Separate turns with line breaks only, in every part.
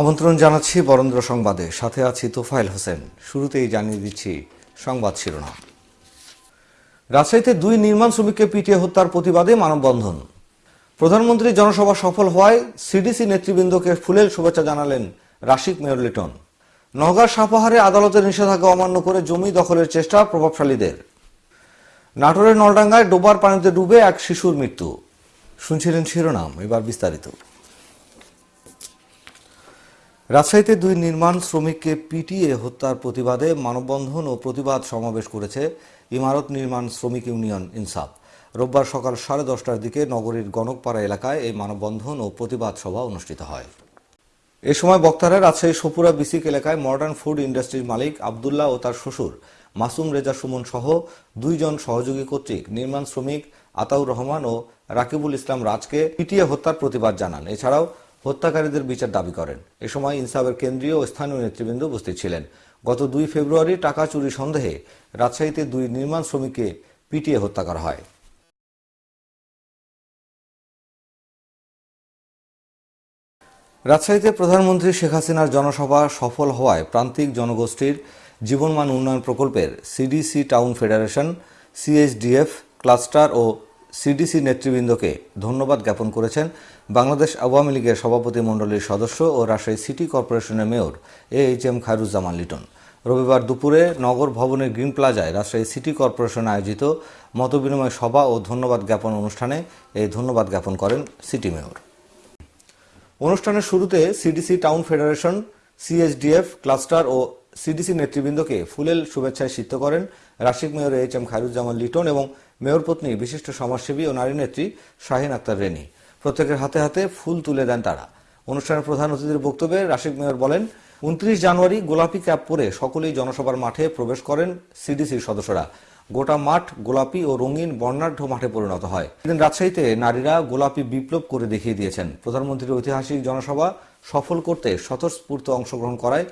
আমন্ত্রণ জানাচ্ছি বরেন্দ্র সংবাদে সাথে আছি তোফাইল হোসেন শুরুতেই জানিয়ে দিচ্ছি সংবাদ শিরোনাম রাজশাহীতে দুই নির্মাণ শ্রমিককে পিটিয়ে হত্যার প্রতিবাদে মানববন্ধন প্রধানমন্ত্রী জনসভা সফল হওয়ায় সিডিসি নেতৃবৃন্দকে ফুলেল শুভেচ্ছা জানালেন রাশিক মেয়র লিটন নওগাঁ সাপাহারে আদালতের নিষেধাজ্ঞা অমান্য করে জমি দখলের চেষ্টা প্রভাবশালীদের নাটোরের নলডাঙ্গায় ডোবার পানিতে ডুবে এক শিশুর মৃত্যু শুনছিলেন শিরোনাম এবার বিস্তারিত রাজশাহীতে দুই নির্মাণ শ্রমিককে পিটিএ হত্যার প্রতিবাদে মানববন্ধন ও প্রতিবাদ সমাবেশ করেছে ইমারত নির্মাণ শ্রমিক ইউনিয়ন ইনসাফ রোববার সকাল সাড়ে দশটার দিকে নগরীর গণকপাড়া এলাকায় এই মানববন্ধন ও প্রতিবাদ সভা অনুষ্ঠিত হয় এ সময় বক্তারা রাজশাহী সপুরা বিসিক এলাকায় মডার্ন ফুড ইন্ডাস্ট্রির মালিক আবদুল্লাহ ও তার শ্বশুর মাসুম রেজা সুমন সহ দুইজন সহযোগী কর্তৃক নির্মাণ শ্রমিক আতাউর রহমান ও রাকিবুল ইসলাম রাজকে পিটিএ হত্যার প্রতিবাদ জানান এছাড়াও হত্যাকারীদের বিচার দাবি করেন এ সময় ইনসাফের কেন্দ্রীয় ও স্থানীয় নেতৃবৃন্দ উপস্থিত ছিলেন গত দুই ফেব্রুয়ারি টাকা চুরি সন্দেহে রাজশাহীতে দুই নির্মাণ শ্রমিককে পিটিয়ে হত্যা করা হয় রাজশাহীতে প্রধানমন্ত্রী শেখ হাসিনার জনসভা সফল হওয়ায় প্রান্তিক জনগোষ্ঠীর জীবনমান উন্নয়ন প্রকল্পের CDC town federation CHDF cluster ও সিডিসি নেতৃবৃন্দকে ধন্যবাদ জ্ঞাপন করেছেন বাংলাদেশ আওয়ামী লীগের সভাপতি মণ্ডলীর সদস্য ও রাজশাহী সিটি কর্পোরেশনের mayor A H M Khairuzzaman Liton রবিবার দুপুরে নগর ভবনের গ্রিন প্লাজায় রাজশাহী সিটি কর্পোরেশন আয়োজিত মতবিনিময় সভা ও ধন্যবাদ জ্ঞাপন অনুষ্ঠানে এই ধন্যবাদ জ্ঞাপন করেন সিটি মেয়র অনুষ্ঠানের শুরুতে CDC town federation CSDF cluster ও সিডিসি নেতৃবৃন্দকে ফুলেল শুভেচ্ছায় সিদ্ধ করেন Rasik mayor H M Khairuzzaman Liton এবং মেয়র পত্নী বিশিষ্ট সমাজসেবী ও নারী নেত্রী শাহিন আক্তার রেনি প্রত্যেকের হাতে হাতে ফুল তুলে দেন তারা অনুষ্ঠানের প্রধান অতিথির বক্তব্যে রাশিক মেয়র বলেন উনত্রিশ জানুয়ারি গোলাপি ক্যাপ পরে সকলেই জনসভার মাঠে প্রবেশ করেন সিডিসির সদস্যরা গোটা মাঠ গোলাপি ও রঙিন বর্ণাঢ্য মাঠে পরিণত হয় এদিন রাজশাহীতে নারীরা গোলাপি বিপ্লব করে দেখিয়ে দিয়েছেন প্রধানমন্ত্রীর ঐতিহাসিক জনসভা সফল করতে স্বতঃস্ফূর্ত অংশগ্রহণ করায়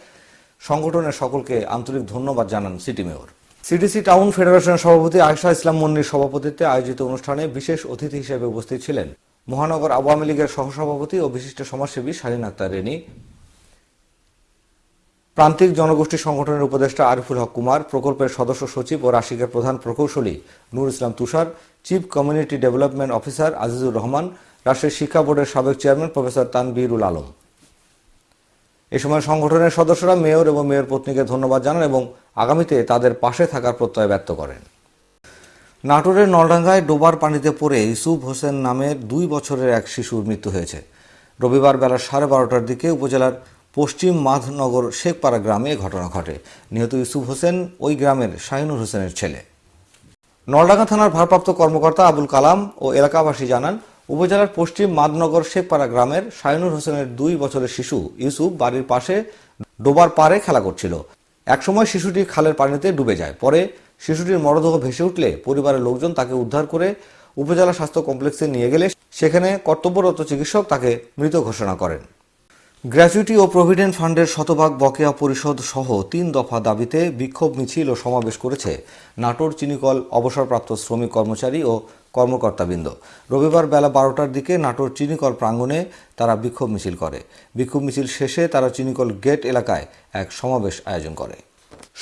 সংগঠনের সকলকে আন্তরিক ধন্যবাদ জানান সিটি মেয়র সিডিসি টাউন ফেডারেশনের সভাপতি আয়শা ইসলাম মন্নির সভাপতিত্বে আয়োজিত অনুষ্ঠানে বিশেষ অতিথি হিসেবে উপস্থিত ছিলেন মহানগর আওয়ামী লীগের সহসভাপতি ও বিশিষ্ট সমাজসেবী শালীন আক্তার রেনি প্রান্তিক জনগোষ্ঠী সংগঠনের উপদেষ্টা আরিফুল হক কুমার প্রকল্পের সদস্য সচিব ও রাশিকের প্রধান প্রকৌশলী Nur Islam Tushar chief community development officer Azizur Rahman রাষ্ট্রের শিক্ষা বোর্ডের সাবেক চেয়ারম্যান প্রফেসর তানবিরুল আলম এ সময় সংগঠনের সদস্যরা মেয়র এবং মেয়র পত্নীকে ধন্যবাদ জানান এবং আগামীতে তাদের পাশে থাকার প্রত্যয় ব্যক্ত করেন নাটোরের নলডাঙ্গায় ডোবার পানিতে পড়ে ইসুফ হোসেন নামের দুই বছরের এক শিশুর মৃত্যু হয়েছে রবিবার বেলা সাড়ে বারোটার দিকে উপজেলার পশ্চিম মাধনগর শেখপাড়া গ্রামে ঘটনা ঘটে নিহত ইউসুফ হোসেন ওই গ্রামের শাহিনুর হোসেনের ছেলে নলডাঙ্গা থানার ভারপ্রাপ্ত কর্মকর্তা আবুল কালাম ও এলাকাবাসী জানান উপজেলার পশ্চিম মাদনগর শেখপাড়া গ্রামের শাহিনুর হোসেনের দুই বছরের শিশু ইউসুফ বাড়ির পাশে ডোবার পারে খেলা করছিল একসময় শিশুটি খালের পানিতে ডুবে যায় পরে শিশুটির মরদেহ ভেসে উঠলে পরিবারের লোকজন তাকে উদ্ধার করে উপজেলা স্বাস্থ্য কমপ্লেক্সে নিয়ে গেলে সেখানে কর্তব্যরত চিকিৎসক তাকে মৃত ঘোষণা করেন গ্র্যাচুইটি ও প্রভিডেন্ট ফান্ডের শতভাগ বকেয়া পরিষদ সহ তিন দফা দাবিতে বিক্ষোভ মিছিল ও সমাবেশ করেছে নাটোর চিনিকল অবসরপ্রাপ্ত শ্রমিক কর্মচারী ও কর্মকর্তাবৃন্দ রবিবার বেলা বারোটার দিকে নাটোর চিনিকল প্রাঙ্গণে তারা বিক্ষোভ মিছিল করে বিক্ষোভ মিছিল শেষে তারা চিনিকল গেট এলাকায় এক সমাবেশ আয়োজন করে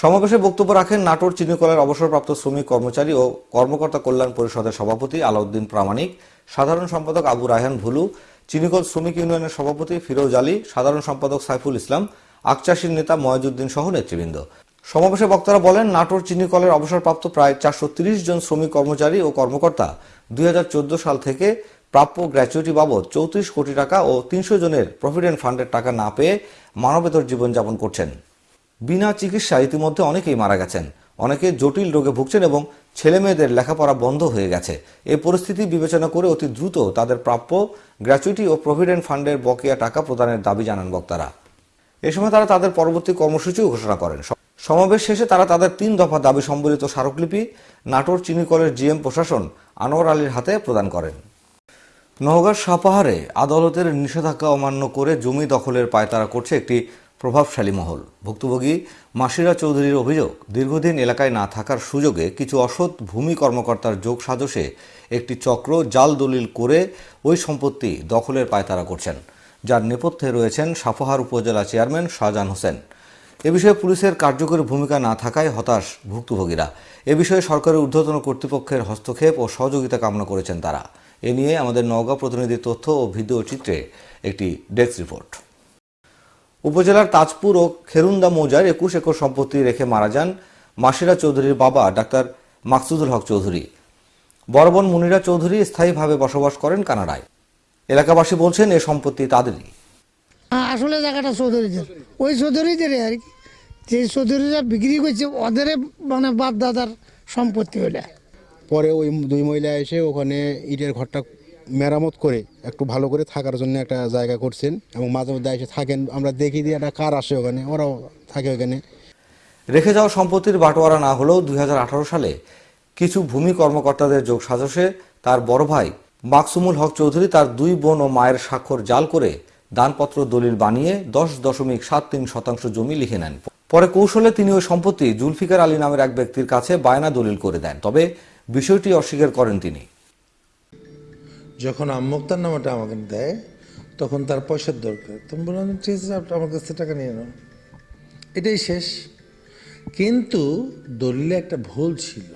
সমাবেশে বক্তব্য রাখেন নাটোর চিনিকলের অবসরপ্রাপ্ত শ্রমিক কর্মচারী ও কর্মকর্তা কল্যাণ পরিষদের সভাপতি আলাউদ্দিন প্রামাণিক সাধারণ সম্পাদক আবু রায়হান ভুলু চিনিকল শ্রমিক ইউনিয়নের সভাপতি ফিরোজ আলী সাধারণ সম্পাদক সাইফুল ইসলাম আকচাষীর নেতা ময়াজুদ্দিন সহ নেতৃবৃন্দ সমাবেশে বক্তারা বলেন নাটোর চিনিকলের অবসরপ্রাপ্ত প্রায় চারশো জন শ্রমিক কর্মচারী ও কর্মকর্তা দুই সাল থেকে প্রাপ্য গ্র্যাচুইটি বাবদ চৌত্রিশ কোটি টাকা ও তিনশো জনের প্রভিডেন্ট ফান্ডের টাকা না পেয়ে মানবেতর জীবনযাপন করছেন বিনা চিকিৎসা ইতিমধ্যে অনেকেই মারা গেছেন অনেকে জটিল রোগে ভুগছেন এবং ছেলে মেয়েদের লেখাপড়া বন্ধ হয়ে গেছে এই পরিস্থিতি বিবেচনা করে অতি দ্রুত তাদের প্রাপ্য গ্র্যাচুইটি ও প্রভিডেন্ট ফান্ডের বকেয়া টাকা প্রদানের দাবি জানান বক্তারা এ সময় তারা তাদের পরবর্তী কর্মসূচিও ঘোষণা করেন সমাবেশ শেষে তারা তাদের তিন দফা দাবি সম্বলিত স্মারকলিপি নাটোর চিনিকলের জিএম প্রশাসন আনোয়ার আলীর হাতে প্রদান করেন নওগাঁর সাপাহারে আদালতের নিষেধাজ্ঞা অমান্য করে জমি দখলের পায়তারা করছে একটি প্রভাবশালী মহল ভুক্তভোগী মাসিরা চৌধুরীর অভিযোগ দীর্ঘদিন এলাকায় না থাকার সুযোগে কিছু অসৎ ভূমি কর্মকর্তার যোগ সাজসে একটি চক্র জাল দলিল করে ওই সম্পত্তি দখলের পায়তারা করছেন যার নেপথ্যে রয়েছেন সাফহার উপজেলা চেয়ারম্যান শাহজাহান হোসেন এ বিষয়ে পুলিশের কার্যকরী ভূমিকা না থাকায় হতাশ ভুক্তভোগীরা এ বিষয়ে সরকারের ঊর্ধ্বতন কর্তৃপক্ষের হস্তক্ষেপ ও সহযোগিতা কামনা করেছেন তারা এ নিয়ে আমাদের নওগাঁ প্রতিনিধির তথ্য ও ভিডিও চিত্রে একটি ডেস্ক রিপোর্ট উপজেলার তাজপুর ও খেরুন্দা মৌজার একুশ একর সম্পত্তি রেখে মারা যান মাসিরা চৌধুরীর বাবা ডাক্তার মাকসুদুল হক চৌধুরী বরবন মুনিরা চৌধুরী স্থায়ীভাবে বসবাস করেন কানাডায় এলাকাবাসী বলছেন এ সম্পত্তি তাদেরই আসলে জায়গাটা চৌধুরীদের ওই চৌধুরীদের আর কি যে চৌধুরীরা বিক্রি করছে ওদের মানে বাপ দাদার সম্পত্তি হলে পরে ওই দুই মহিলা এসে ওখানে ইটের ঘরটা মেরামত করে একটু ভালো করে থাকার জন্য একটা জায়গা করছেন এবং মাঝে মধ্যে এসে থাকেন আমরা দেখি দিয়ে একটা কার আসে ওখানে ওরাও থাকে ওখানে রেখে যাওয়া সম্পত্তির বাটোয়ারা না হলেও দুই সালে কিছু ভূমি কর্মকর্তাদের যোগ সাজসে তার বড় ভাই মাকসুমুল হক চৌধুরী তার দুই বোন ও মায়ের স্বাক্ষর জাল করে দানপত্র দলিল বানিয়ে দশ দশমিক সাত তিন শতাংশ জমি লিখে নেন পরে কৌশলে তিনি ওই সম্পত্তি জুলফিকার আলী নামের এক ব্যক্তির কাছে বায়না দলিল করে দেন তবে বিষয়টি অস্বীকার করেন তিনি যখন আম্মুক্তার নামাটা আমাকে দেয় তখন তার পয়সার দরকার তুমি বললাম ঠিক আছে আমার কাছ থেকে টাকা নিয়ে নাও এটাই শেষ কিন্তু দলিলে একটা ভুল ছিল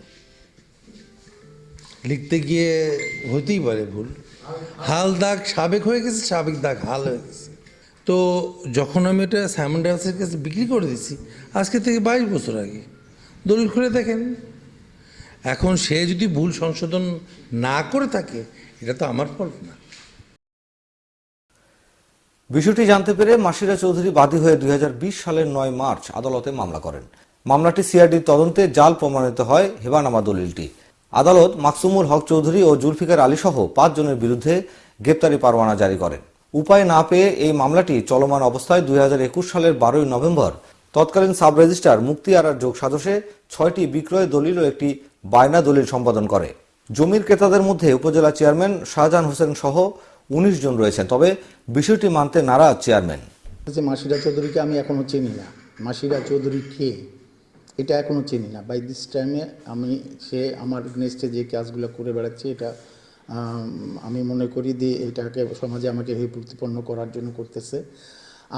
লিখতে গিয়ে হতেই পারে ভুল হাল দাগ সাবেক হয়ে গেছে সাবেক দাগ হাল হয়ে গেছে তো যখন আমি এটা স্যামন ডায়াসের কাছে বিক্রি করে দিয়েছি আজকে থেকে বাইশ বছর আগে দলিল খুলে দেখেন এখন সে যদি ভুল সংশোধন না করে থাকে এটা তো আমার ফল না বিষয়টি জানতে পেরে মাসিরা চৌধুরী বাদী হয়ে দুই সালের নয় মার্চ আদালতে মামলা করেন মামলাটি সিআরডির তদন্তে জাল প্রমাণিত হয় হেবানামা দলিলটি আদালত মাকসুমুল হক চৌধুরী ও জুলফিকার আলী সহ পাঁচজনের বিরুদ্ধে গ্রেপ্তারি পরোয়ানা জারি করেন উপায় না পেয়ে এই মামলাটি চলমান অবস্থায় দুই সালের বারোই নভেম্বর তৎকালীন সাব রেজিস্ট্রার মুক্তি আরার যোগ সাদসে ছয়টি বিক্রয় দলিল ও একটি বায়না দলিল সম্পাদন করে জমির ক্রেতাদের মধ্যে উপজেলা চেয়ারম্যান শাহজাহান হোসেন সহ উনিশ জন রয়েছেন তবে বিষয়টি মানতে নারা চেয়ারম্যান যে মাসিরা চৌধুরীকে আমি এখনও চিনি না মাসিরা চৌধুরী কে এটা এখনও চিনি না বাই দিস টাইমে আমি সে আমার নেক্সটে যে কাজগুলো করে বেড়াচ্ছে এটা আমি মনে করি যে এটাকে সমাজে আমাকে প্রতিপন্ন করার জন্য করতেছে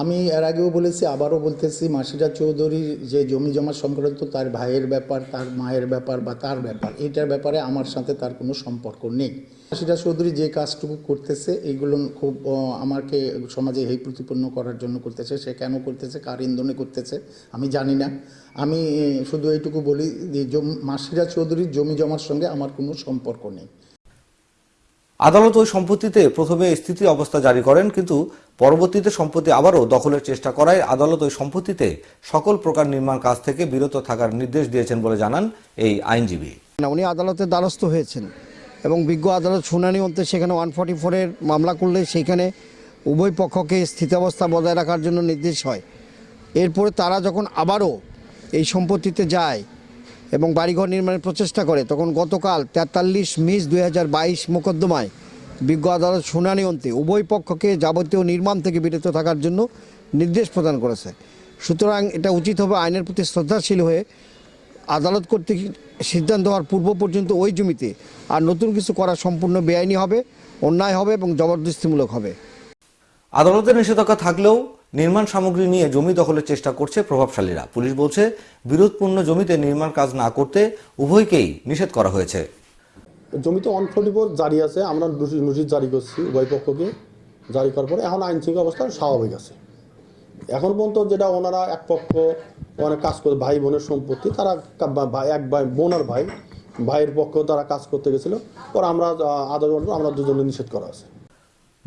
আমি এর আগেও বলেছি আবারও বলতেছি মাসিরা চৌধুরীর যে জমি জমা সংক্রান্ত তার ভাইয়ের ব্যাপার তার মায়ের ব্যাপার বা তার ব্যাপার এটার ব্যাপারে আমার সাথে তার কোনো সম্পর্ক নেই মাসিরা চৌধুরী যে কাজটুকু করতেছে এইগুলো খুব আমাকে সমাজে হে প্রতিপন্ন করার জন্য করতেছে সে কেন করতেছে কার ইন্ধনে করতেছে আমি জানি না আমি শুধু এইটুকু বলি মাসিরা চৌধুরীর জমি জমার সঙ্গে আমার কোনো সম্পর্ক নেই আদালত ওই সম্পত্তিতে প্রথমে স্থিতি অবস্থা জারি করেন কিন্তু পরবর্তীতে সম্পত্তি আবারও দখলের চেষ্টা করায় আদালত ওই সম্পত্তিতে সকল প্রকার নির্মাণ কাজ থেকে বিরত থাকার নির্দেশ দিয়েছেন বলে জানান এই আইনজীবী উনি আদালতের দ্বারস্থ হয়েছেন এবং বিজ্ঞ আদালত শুনানি অন্তে সেখানে ওয়ান ফর্টি ফোরের মামলা করলে সেইখানে উভয় পক্ষকে স্থিতাবস্থা বজায় রাখার জন্য নির্দেশ হয় এরপরে তারা যখন আবারও এই সম্পত্তিতে যায় এবং বাড়িঘর নির্মাণের প্রচেষ্টা করে তখন গতকাল তেতাল্লিশ মিস দুই হাজার বাইশ মোকদ্দমায় বিজ্ঞ আদালত শুনানি অন্তে উভয় পক্ষকে যাবতীয় নির্মাণ থেকে বিরত থাকার জন্য নির্দেশ প্রদান করেছে সুতরাং এটা উচিত হবে আইনের প্রতি শ্রদ্ধাশীল হয়ে আদালত কর্তৃক সিদ্ধান্ত হওয়ার পূর্ব পর্যন্ত ওই জমিতে আর নতুন কিছু করা সম্পূর্ণ বেআইনি হবে অন্যায় হবে এবং জবরদস্তিমূলক হবে আদালতের নিষেধাজ্ঞা থাকলেও নির্মাণ সামগ্রী নিয়ে জমি দখলের চেষ্টা করছে প্রভাবশালীরা পুলিশ বলছে বিরোধপূর্ণ জমিতে নির্মাণ কাজ না করতে উভয়কেই নিষেধ করা হয়েছে
জমিতে ওয়ান জারি আছে আমরা নোটিশ জারি করছি উভয় পক্ষকে জারি করার পরে এখন আইন শৃঙ্খলা অবস্থা স্বাভাবিক আছে এখন পর্যন্ত যেটা ওনারা এক পক্ষ অনেক কাজ করে ভাই বোনের সম্পত্তি তারা এক ভাই বোন আর ভাই ভাইয়ের পক্ষ তারা কাজ করতে গেছিল পর আমরা আদর আমরা দুজনে নিষেধ করা আছে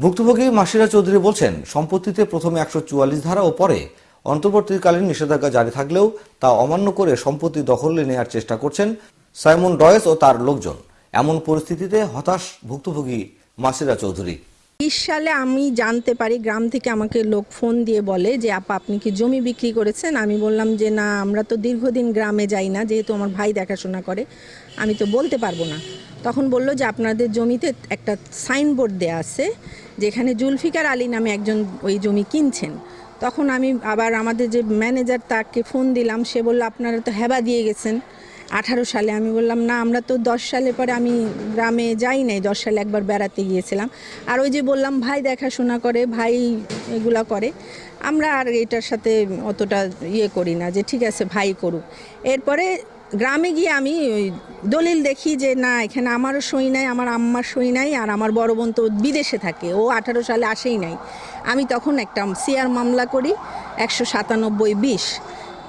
ভুক্তভোগী মাসিরা চৌধুরী বলছেন সম্পত্তিতে প্রথমে একশো ধারা ও পরে অন্তর্বর্তীকালীন নিষেধাজ্ঞা জারি থাকলেও তা অমান্য করে সম্পত্তি দখলে নেওয়ার চেষ্টা করছেন সাইমন ডয়েস ও তার লোকজন এমন পরিস্থিতিতে হতাশ ভুক্তভোগী মাসিরা চৌধুরী
বিশ সালে আমি জানতে পারি গ্রাম থেকে আমাকে লোক ফোন দিয়ে বলে যে আপা আপনি কি জমি বিক্রি করেছেন আমি বললাম যে না আমরা তো দীর্ঘদিন গ্রামে যাই না যেহেতু আমার ভাই দেখাশোনা করে আমি তো বলতে পারবো না তখন বলল যে আপনাদের জমিতে একটা সাইনবোর্ড দেয়া আছে যেখানে জুলফিকার আলী নামে একজন ওই জমি কিনছেন তখন আমি আবার আমাদের যে ম্যানেজার তাকে ফোন দিলাম সে বলল আপনারা তো হেবা দিয়ে গেছেন আঠারো সালে আমি বললাম না আমরা তো দশ সালে পরে আমি গ্রামে যাই নাই দশ সালে একবার বেড়াতে গিয়েছিলাম আর ওই যে বললাম ভাই দেখাশোনা করে ভাই এগুলা করে আমরা আর এটার সাথে অতটা ইয়ে করি না যে ঠিক আছে ভাই করুক এরপরে গ্রামে গিয়ে আমি ওই দলিল দেখি যে না এখানে আমারও সই নাই আমার আম্মার সই নাই আর আমার বড় বোন তো বিদেশে থাকে ও আঠারো সালে আসেই নাই আমি তখন একটা সিআর মামলা করি একশো সাতানব্বই বিশ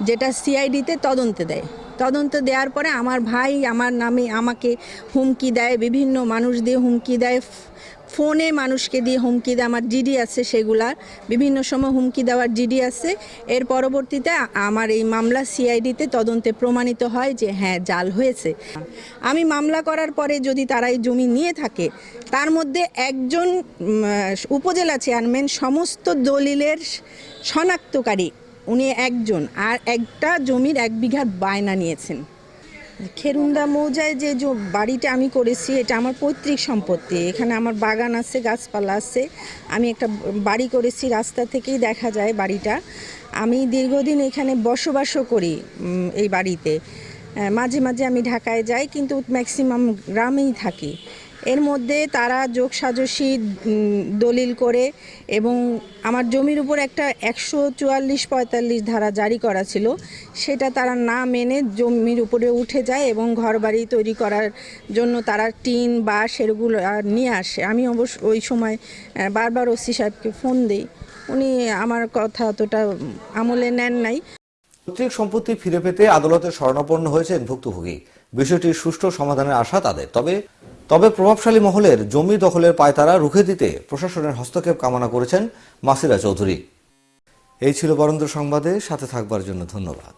যেটা সিআইডিতে তদন্তে দেয় তদন্ত দেওয়ার পরে আমার ভাই আমার নামে আমাকে হুমকি দেয় বিভিন্ন মানুষ দিয়ে হুমকি দেয় ফোনে মানুষকে দিয়ে হুমকি দেয় আমার জিডি আছে সেগুলার বিভিন্ন সময় হুমকি দেওয়ার জিডি আছে এর পরবর্তীতে আমার এই মামলা সিআইডিতে তদন্তে প্রমাণিত হয় যে হ্যাঁ জাল হয়েছে আমি মামলা করার পরে যদি তারা এই জমি নিয়ে থাকে তার মধ্যে একজন উপজেলা চেয়ারম্যান সমস্ত দলিলের শনাক্তকারী উনি একজন আর একটা জমির এক বিঘার বায়না নিয়েছেন খেরুন্দা মৌজায় যে বাড়িটা আমি করেছি এটা আমার পৈতৃক সম্পত্তি এখানে আমার বাগান আছে গাছপালা আছে আমি একটা বাড়ি করেছি রাস্তা থেকেই দেখা যায় বাড়িটা আমি দীর্ঘদিন এখানে বসবাসও করি এই বাড়িতে মাঝে মাঝে আমি ঢাকায় যাই কিন্তু ম্যাক্সিমাম গ্রামেই থাকি এর মধ্যে তারা যোগ সাজসি দলিল করে এবং আমার জমির উপর একটা একশো চুয়াল্লিশ পঁয়তাল্লিশ ধারা জারি করা ছিল সেটা তারা না মেনে জমির উপরে উঠে যায় এবং ঘরবাড়ি তৈরি করার জন্য তারা টিন বাঁশ এগুলো নিয়ে আসে আমি অবশ্য ওই সময় বারবার ওসি সাহেবকে ফোন দিই উনি আমার কথা অতটা আমলে নেন নাই
পৈতৃক সম্পত্তি ফিরে পেতে আদালতে স্বর্ণাপন্ন হয়েছেন ভুক্তভোগী বিষয়টির সুষ্ঠু সমাধানের আশা তাদের তবে তবে প্রভাবশালী মহলের জমি দখলের পায়তারা রুখে দিতে প্রশাসনের হস্তক্ষেপ কামনা করেছেন মাসিরা চৌধুরী এই ছিল বরেন্দ্র সংবাদে সাথে থাকবার জন্য ধন্যবাদ